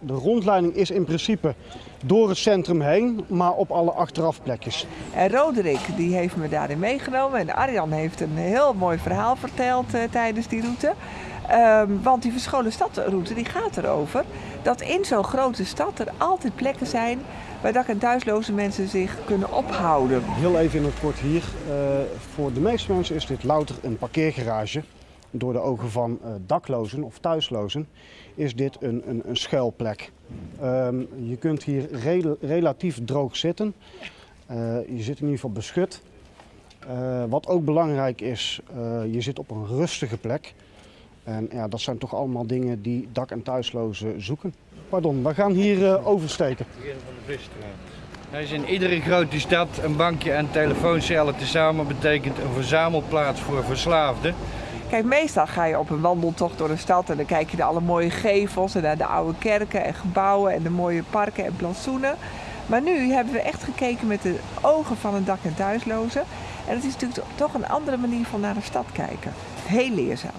De rondleiding is in principe door het centrum heen, maar op alle achterafplekjes. En Roderick die heeft me daarin meegenomen. En Arjan heeft een heel mooi verhaal verteld uh, tijdens die route. Ehm, want die verscholen stadroute die gaat erover dat in zo'n grote stad er altijd plekken zijn waar dak- en thuisloze mensen zich kunnen ophouden. Heel even in het kort hier. Uh, voor de meeste mensen is dit louter een parkeergarage. Door de ogen van uh, daklozen of thuislozen is dit een, een, een schuilplek. Um, je kunt hier re relatief droog zitten. Uh, je zit in ieder geval beschut. wat ook belangrijk is, je zit op een rustige plek. En ja, dat zijn toch allemaal dingen die dak- en thuislozen zoeken. Pardon, we gaan hier uh, oversteken. Visstraat. Er is in iedere grote stad een bankje en telefooncellen tezamen betekent een verzamelplaats voor verslaafden. Kijk, meestal ga je op een wandeltocht door de stad en dan kijk je naar alle mooie gevels en naar de oude kerken en gebouwen en de mooie parken en plantsoenen. Maar nu hebben we echt gekeken met de ogen van een dak- en thuisloze. En het is natuurlijk toch een andere manier van naar de stad kijken. Heel leerzaam.